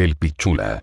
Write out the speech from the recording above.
El pichula.